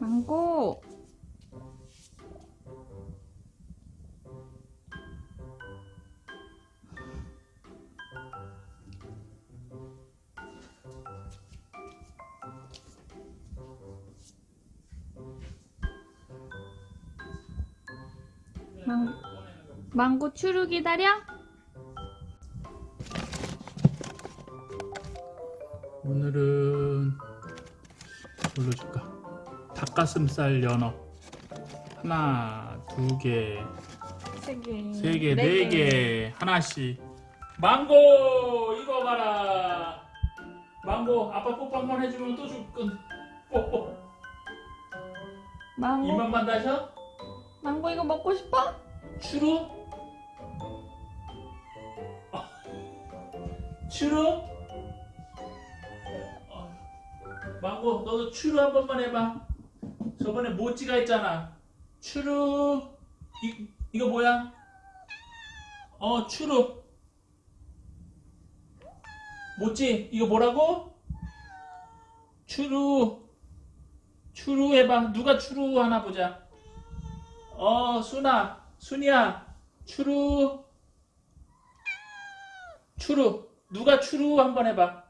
망고. 망, 망고 추루 기다려? 오늘은 뭘로 줄까? 닭가슴살 연어 하나, 두 개, 세 개. 세 개, 네 개 하나씩 망고 이거 봐라 망고 아빠 뽀뽀 한 번 해주면 또 줄건 뽀뽀 망고, 입만만 다셔? 망고 이거 먹고 싶어? 추루? 추루? 어. 망고 너도 추루 한 번만 해봐 저번에 모찌가 했잖아. 추루. 이, 이거 뭐야? 어 추루. 모찌 이거 뭐라고? 추루. 추루 해봐. 누가 추루 하나 보자. 어 순아. 순이야. 추루. 추루. 누가 추루 한번 해봐.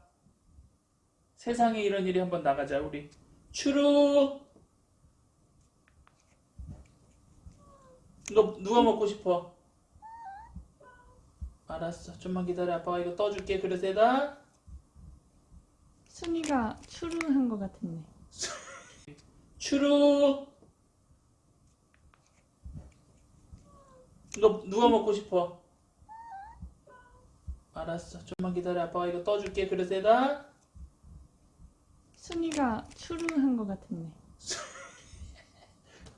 세상에 이런 일이 한번 나가자 우리. 추루 이거 누가 먹고 싶어? 알았어. 좀만 기다려. 아빠가 이거 떠줄게. 그릇에다 순이가 추루 한거 같은데. 추루. 이거 누가 먹고 싶어? 알았어. 좀만 기다려. 아빠가 이거 떠줄게. 그릇에다 순이가 추루 한거 같은데.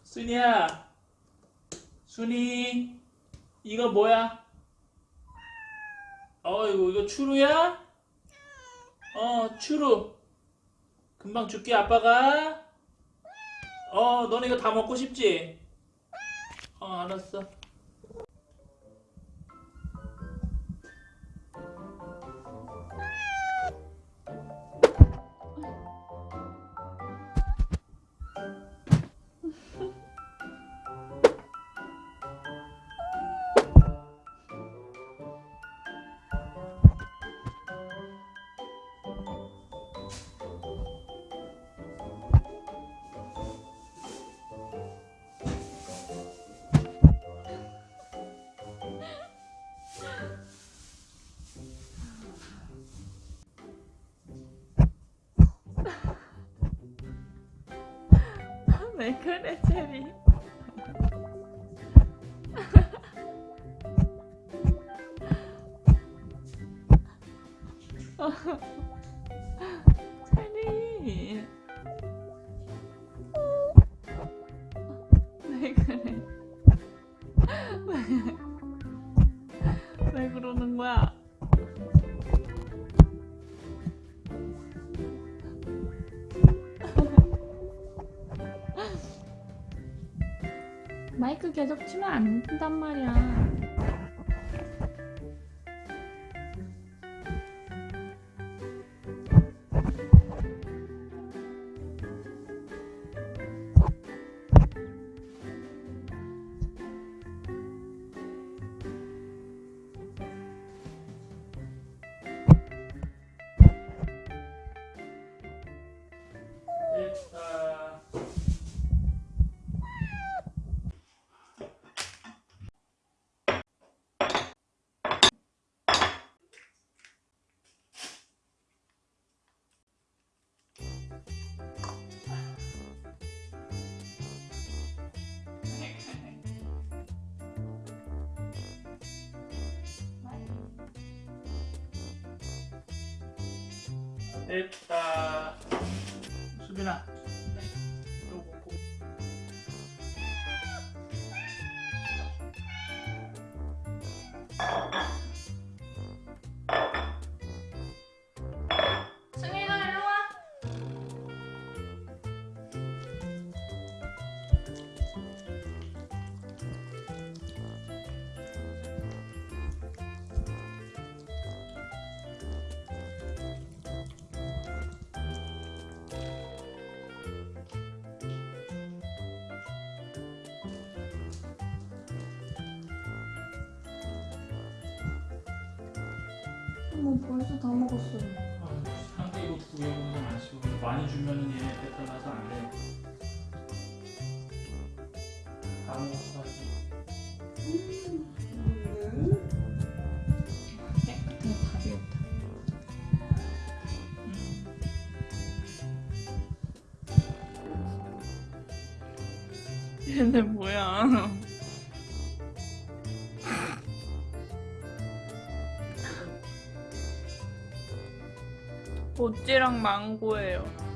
순이야 순이 이거 뭐야? 어이구 이거 추루야? 어 추루. 금방 줄게 아빠가. 어 너네 이거 다 먹고 싶지? 어 알았어 왜 그래 체리? 체리. 왜 그래? 왜, 왜 그러는 거야? 마이크 계속 치면 안 된단 말이야. 됐다 수빈아 이 뭐 벌써 다 먹었어요. 상대 이거 구해보는 건 아쉬워. 많이 주면은 얘 배탈 나서 안 돼. 다 먹었어. 얘네 뭐야? 모찌랑 망고예요.